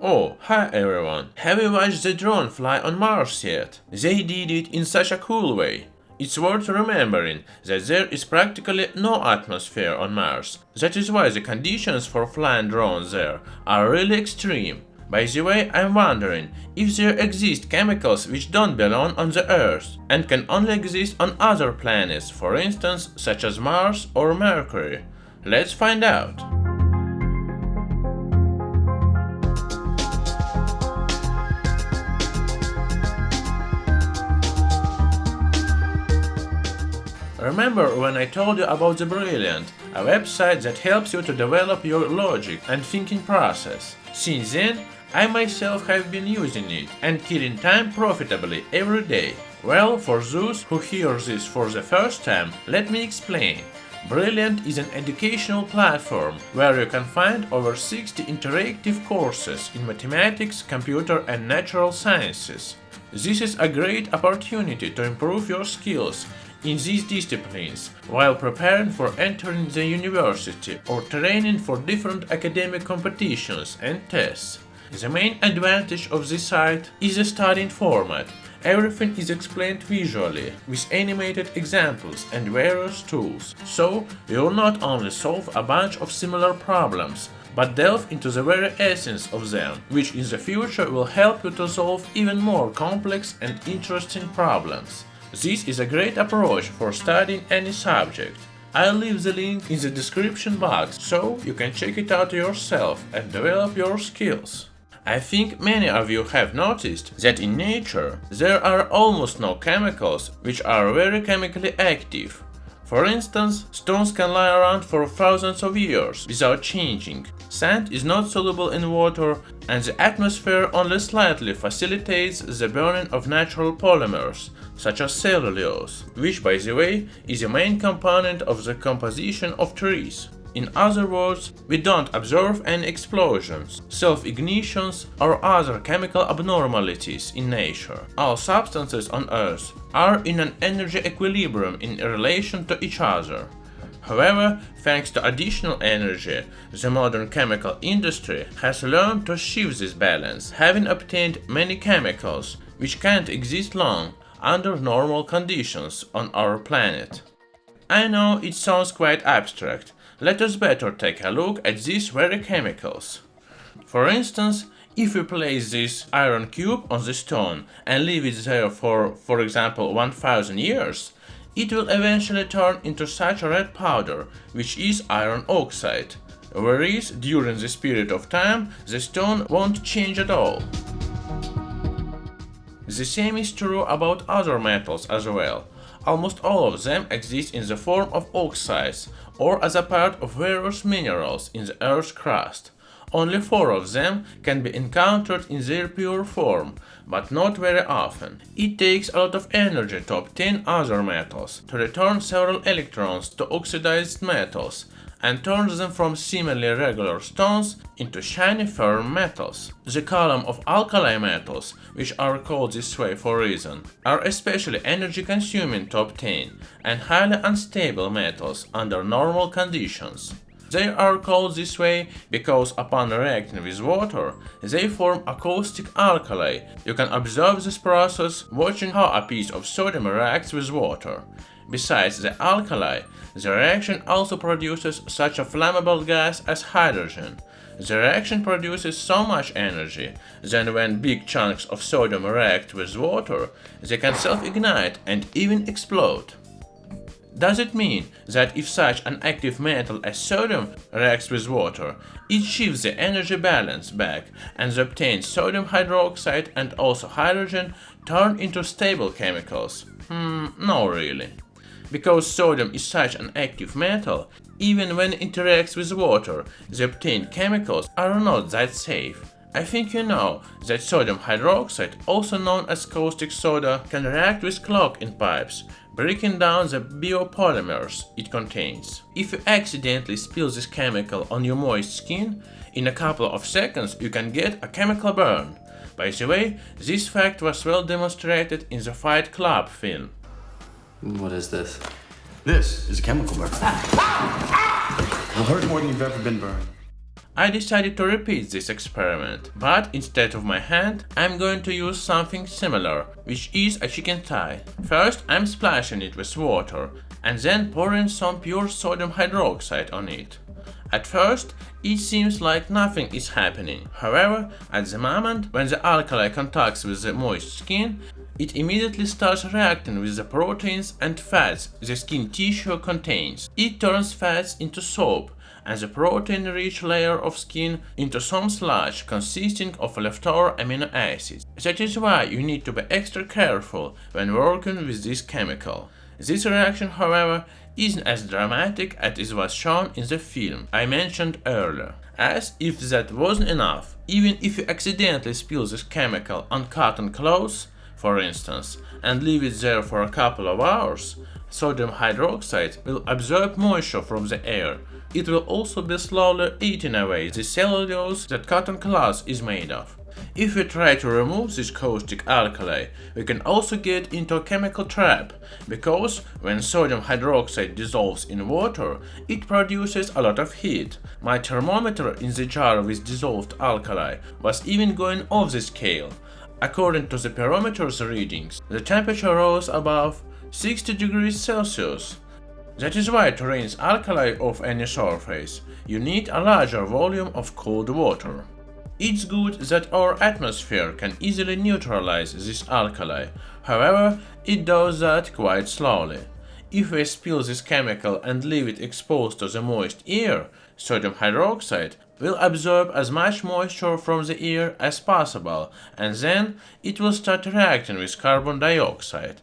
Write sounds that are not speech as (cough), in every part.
Oh, hi everyone! Have you watched the drone fly on Mars yet? They did it in such a cool way. It's worth remembering that there is practically no atmosphere on Mars. That is why the conditions for flying drones there are really extreme. By the way, I'm wondering if there exist chemicals which don't belong on the Earth and can only exist on other planets, for instance, such as Mars or Mercury. Let's find out. Remember when I told you about the Brilliant, a website that helps you to develop your logic and thinking process. Since then, I myself have been using it and killing time profitably every day. Well, for those who hear this for the first time, let me explain. Brilliant is an educational platform where you can find over 60 interactive courses in mathematics, computer and natural sciences. This is a great opportunity to improve your skills in these disciplines while preparing for entering the university or training for different academic competitions and tests. The main advantage of this site is the studying format. Everything is explained visually, with animated examples and various tools, so you will not only solve a bunch of similar problems, but delve into the very essence of them, which in the future will help you to solve even more complex and interesting problems. This is a great approach for studying any subject. I'll leave the link in the description box, so you can check it out yourself and develop your skills. I think many of you have noticed that in nature there are almost no chemicals which are very chemically active. For instance, stones can lie around for thousands of years without changing. Sand is not soluble in water and the atmosphere only slightly facilitates the burning of natural polymers, such as cellulose, which by the way is a main component of the composition of trees. In other words, we don't observe any explosions, self-ignitions or other chemical abnormalities in nature. All substances on Earth are in an energy equilibrium in relation to each other. However, thanks to additional energy, the modern chemical industry has learned to shift this balance, having obtained many chemicals which can't exist long under normal conditions on our planet. I know it sounds quite abstract, let us better take a look at these very chemicals. For instance, if we place this iron cube on the stone and leave it there for, for example, 1000 years, it will eventually turn into such a red powder, which is iron oxide, whereas during this period of time the stone won't change at all. The same is true about other metals as well. Almost all of them exist in the form of oxides or as a part of various minerals in the Earth's crust. Only four of them can be encountered in their pure form, but not very often. It takes a lot of energy to obtain other metals, to return several electrons to oxidized metals, and turns them from seemingly regular stones into shiny firm metals. The column of alkali metals, which are called this way for reason, are especially energy consuming to obtain and highly unstable metals under normal conditions. They are called this way because upon reacting with water, they form a caustic alkali. You can observe this process watching how a piece of sodium reacts with water. Besides the alkali, the reaction also produces such a flammable gas as hydrogen. The reaction produces so much energy that when big chunks of sodium react with water, they can self-ignite and even explode. Does it mean that if such an active metal as sodium reacts with water, it shifts the energy balance back and obtains sodium hydroxide and also hydrogen turn into stable chemicals? Hmm, no really. Because sodium is such an active metal, even when it interacts with water, the obtained chemicals are not that safe. I think you know that sodium hydroxide, also known as caustic soda, can react with clog in pipes, breaking down the biopolymers it contains. If you accidentally spill this chemical on your moist skin, in a couple of seconds you can get a chemical burn. By the way, this fact was well demonstrated in the Fight Club film. What is this? This is a chemical burn. (laughs) It'll hurt more than you've ever been burned. I decided to repeat this experiment, but instead of my hand, I'm going to use something similar, which is a chicken thigh. First, I'm splashing it with water, and then pouring some pure sodium hydroxide on it. At first, it seems like nothing is happening. However, at the moment when the alkali contacts with the moist skin, it immediately starts reacting with the proteins and fats the skin tissue contains. It turns fats into soap and the protein-rich layer of skin into some sludge consisting of leftover amino acids. That is why you need to be extra careful when working with this chemical. This reaction, however, isn't as dramatic as it was shown in the film I mentioned earlier. As if that wasn't enough, even if you accidentally spill this chemical on cotton clothes, for instance, and leave it there for a couple of hours, sodium hydroxide will absorb moisture from the air. It will also be slowly eating away the cellulose that cotton cloth is made of. If we try to remove this caustic alkali, we can also get into a chemical trap, because when sodium hydroxide dissolves in water, it produces a lot of heat. My thermometer in the jar with dissolved alkali was even going off the scale. According to the pyrometer's readings, the temperature rose above 60 degrees Celsius. That is why to rinse alkali off any surface, you need a larger volume of cold water. It's good that our atmosphere can easily neutralize this alkali, however, it does that quite slowly. If we spill this chemical and leave it exposed to the moist air, sodium hydroxide will absorb as much moisture from the air as possible and then it will start reacting with carbon dioxide.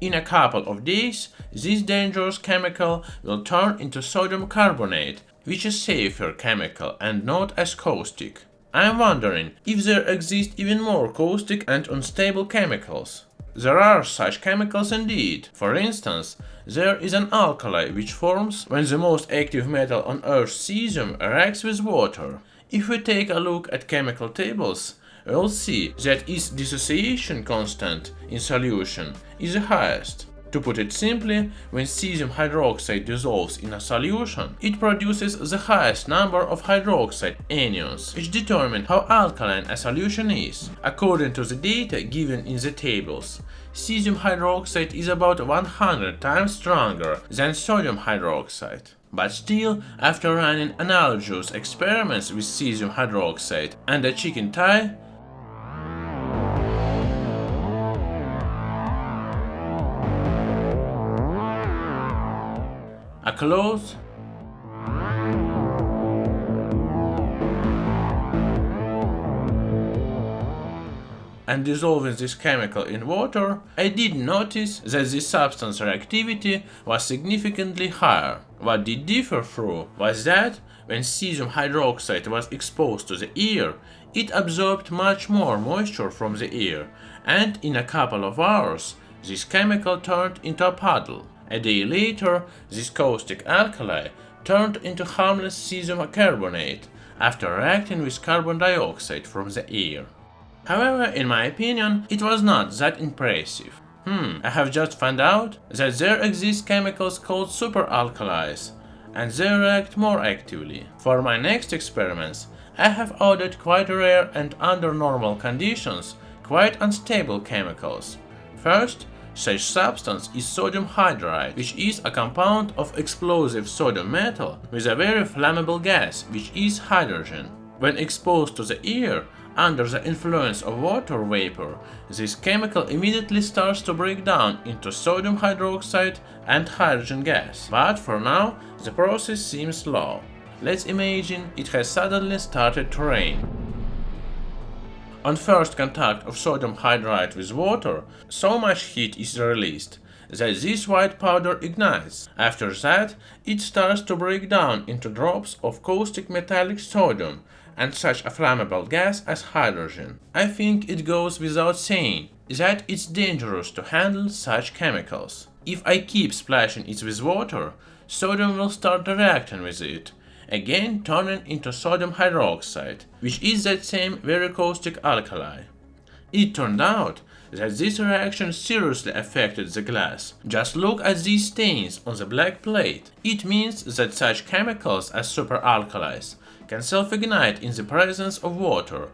In a couple of days, this dangerous chemical will turn into sodium carbonate, which is safer chemical and not as caustic. I'm wondering if there exist even more caustic and unstable chemicals. There are such chemicals indeed. For instance, there is an alkali which forms when the most active metal on Earth, cesium, reacts with water. If we take a look at chemical tables, we'll see that its dissociation constant in solution is the highest. To put it simply, when cesium hydroxide dissolves in a solution, it produces the highest number of hydroxide anions, which determine how alkaline a solution is. According to the data given in the tables, cesium hydroxide is about 100 times stronger than sodium hydroxide. But still, after running analogous experiments with cesium hydroxide and a chicken thigh, a cloth and dissolving this chemical in water, I did notice that this substance reactivity was significantly higher. What did differ through was that when cesium hydroxide was exposed to the air, it absorbed much more moisture from the air, and in a couple of hours, this chemical turned into a puddle. A day later, this caustic alkali turned into harmless cesium carbonate after reacting with carbon dioxide from the air. However, in my opinion, it was not that impressive. Hmm, I have just found out that there exist chemicals called superalkalis, and they react more actively. For my next experiments, I have ordered quite rare and under normal conditions, quite unstable chemicals. First, such substance is sodium hydride, which is a compound of explosive sodium metal with a very flammable gas, which is hydrogen. When exposed to the air, under the influence of water vapor, this chemical immediately starts to break down into sodium hydroxide and hydrogen gas. But for now, the process seems slow. Let's imagine it has suddenly started to rain. On first contact of sodium hydride with water, so much heat is released that this white powder ignites. After that, it starts to break down into drops of caustic metallic sodium and such a flammable gas as hydrogen. I think it goes without saying that it's dangerous to handle such chemicals. If I keep splashing it with water, sodium will start reacting with it, again turning into sodium hydroxide, which is that same very caustic alkali. It turned out that this reaction seriously affected the glass. Just look at these stains on the black plate. It means that such chemicals as superalkalis can self-ignite in the presence of water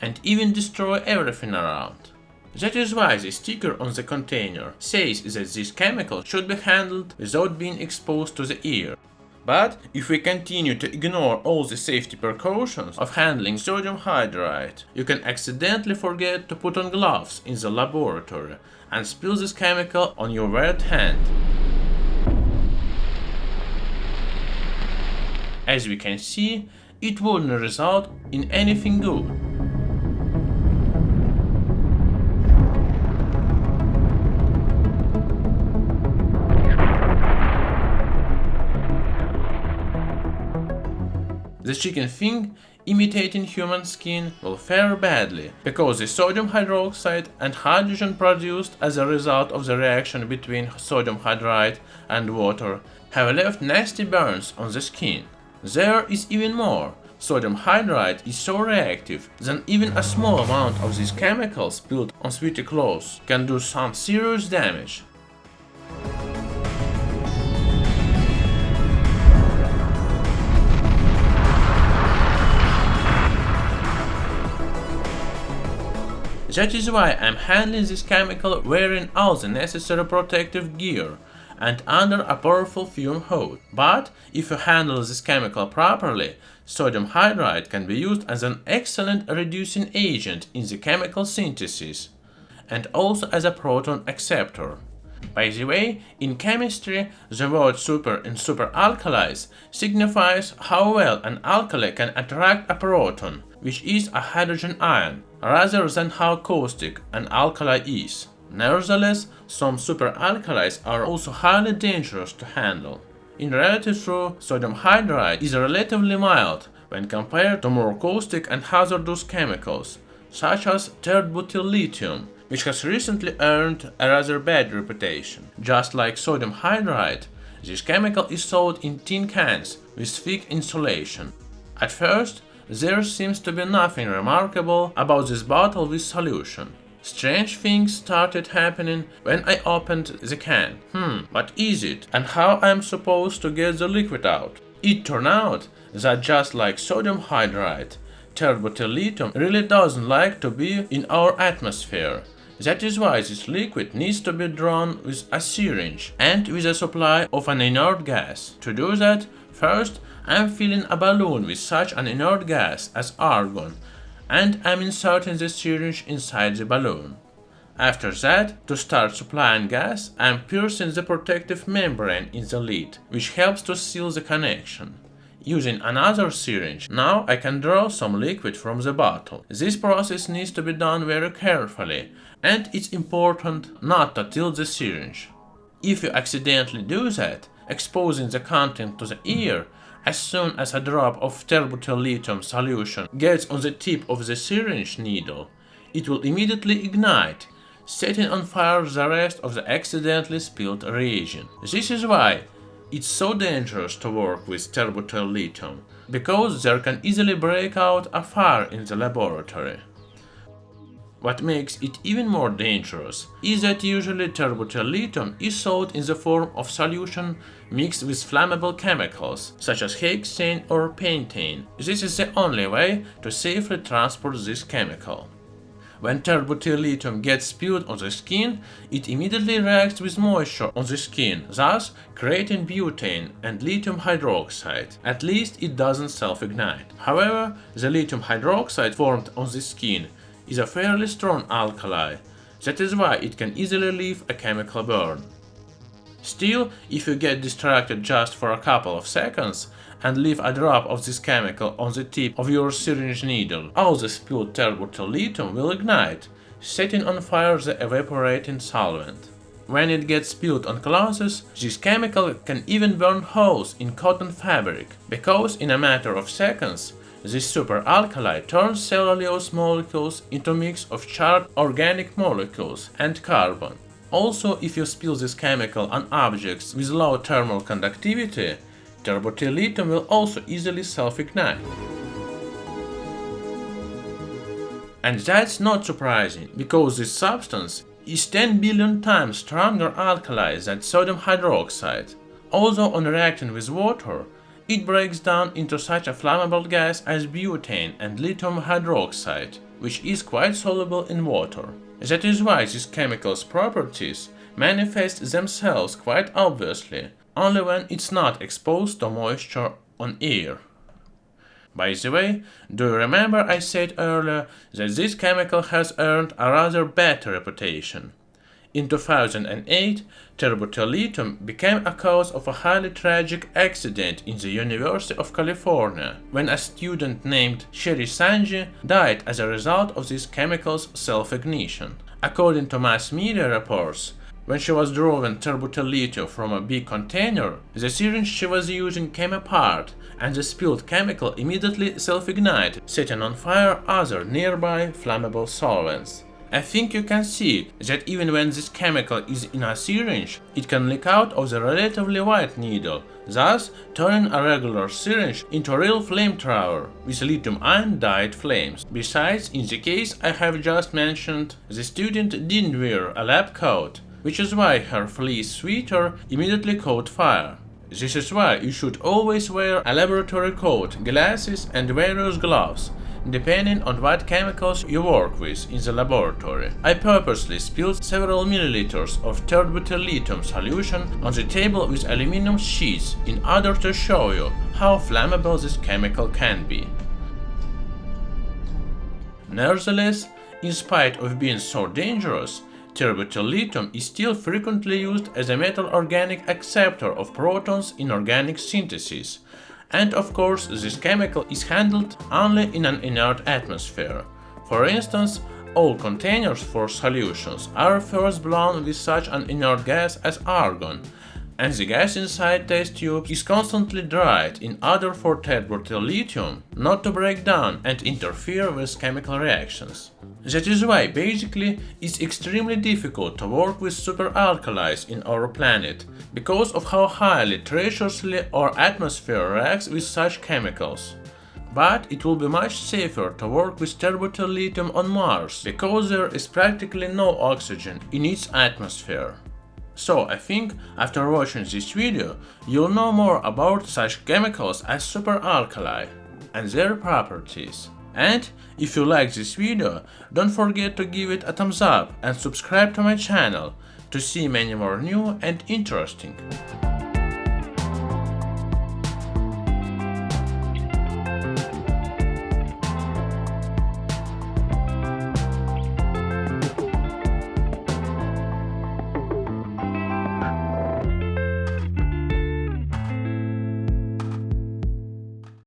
and even destroy everything around. That is why the sticker on the container says that this chemical should be handled without being exposed to the air. But if we continue to ignore all the safety precautions of handling sodium hydride, you can accidentally forget to put on gloves in the laboratory and spill this chemical on your wet hand. As we can see, it wouldn't result in anything good. The chicken thing imitating human skin will fare badly, because the sodium hydroxide and hydrogen produced as a result of the reaction between sodium hydride and water have left nasty burns on the skin. There is even more. Sodium hydride is so reactive that even a small amount of these chemicals spilled on sweaty clothes can do some serious damage. That is why I'm handling this chemical wearing all the necessary protective gear and under a powerful fume hood. But if you handle this chemical properly, sodium hydride can be used as an excellent reducing agent in the chemical synthesis and also as a proton acceptor. By the way, in chemistry, the word super in superalkalis signifies how well an alkali can attract a proton, which is a hydrogen ion, rather than how caustic an alkali is. Nevertheless, some superalkalis are also highly dangerous to handle. In reality though, sodium hydride is relatively mild when compared to more caustic and hazardous chemicals, such as tert-butyl lithium, which has recently earned a rather bad reputation. Just like sodium hydride, this chemical is sold in tin cans with thick insulation. At first, there seems to be nothing remarkable about this bottle with solution. Strange things started happening when I opened the can. Hmm, what is it? And how I'm supposed to get the liquid out? It turned out that just like sodium hydride, tert-butyl really doesn't like to be in our atmosphere. That is why this liquid needs to be drawn with a syringe and with a supply of an inert gas. To do that, first I'm filling a balloon with such an inert gas as argon and I'm inserting the syringe inside the balloon. After that, to start supplying gas, I'm piercing the protective membrane in the lid, which helps to seal the connection. Using another syringe, now I can draw some liquid from the bottle. This process needs to be done very carefully, and it's important not to tilt the syringe. If you accidentally do that, exposing the content to the air, as soon as a drop of tert-butyl lithium solution gets on the tip of the syringe needle, it will immediately ignite, setting on fire the rest of the accidentally spilled reagent. This is why it's so dangerous to work with tert-butyl lithium, because there can easily break out a fire in the laboratory. What makes it even more dangerous is that usually tert-butyl lithium is sold in the form of solution mixed with flammable chemicals such as hexane or pentane. This is the only way to safely transport this chemical. When tert-butyl lithium gets spilled on the skin, it immediately reacts with moisture on the skin, thus creating butane and lithium hydroxide. At least it doesn't self-ignite. However, the lithium hydroxide formed on the skin is a fairly strong alkali, that is why it can easily leave a chemical burn. Still, if you get distracted just for a couple of seconds and leave a drop of this chemical on the tip of your syringe needle, all the spilled tert-butyl lithium will ignite, setting on fire the evaporating solvent. When it gets spilled on clothes, this chemical can even burn holes in cotton fabric, because in a matter of seconds this superalkali turns cellulose molecules into a mix of charred organic molecules and carbon. Also, if you spill this chemical on objects with low thermal conductivity, tert-butyl will also easily self-ignite. And that's not surprising, because this substance is 10 billion times stronger alkali than sodium hydroxide. Although on reacting with water, it breaks down into such a flammable gas as butane and lithium hydroxide, which is quite soluble in water. That is why these chemicals' properties manifest themselves quite obviously, only when it's not exposed to moisture on air. By the way, do you remember I said earlier that this chemical has earned a rather bad reputation? In 2008, tert-butyl lithium became a cause of a highly tragic accident in the University of California, when a student named Sheri Sangji died as a result of this chemical's self-ignition. According to mass media reports, when she was drawing tert-butyl lithium from a big container, the syringe she was using came apart and the spilled chemical immediately self-ignited, setting on fire other nearby flammable solvents. I think you can see that even when this chemical is in a syringe, it can leak out of the relatively wide needle, thus turning a regular syringe into a real flamethrower with lithium-ion dyed flames. Besides, in the case I have just mentioned, the student didn't wear a lab coat, which is why her fleece sweater immediately caught fire. This is why you should always wear a laboratory coat, glasses and various gloves, depending on what chemicals you work with in the laboratory. I purposely spilled several milliliters of tert-butyl lithium solution on the table with aluminum sheets in order to show you how flammable this chemical can be. Nevertheless, in spite of being so dangerous, tert-butyl lithium is still frequently used as a metal organic acceptor of protons in organic synthesis, and of course, this chemical is handled only in an inert atmosphere. For instance, all containers for solutions are first blown with such an inert gas as argon, and the gas inside test tubes is constantly dried in order for tert-butyl lithium not to break down and interfere with chemical reactions. That is why, basically, it's extremely difficult to work with superalkalis in our planet, because of how highly treacherously our atmosphere reacts with such chemicals. But it will be much safer to work with tert-butyl lithium on Mars, because there is practically no oxygen in its atmosphere. So I think after watching this video, you'll know more about such chemicals as superalkali and their properties. And if you like this video, don't forget to give it a thumbs up and subscribe to my channel to see many more new and interesting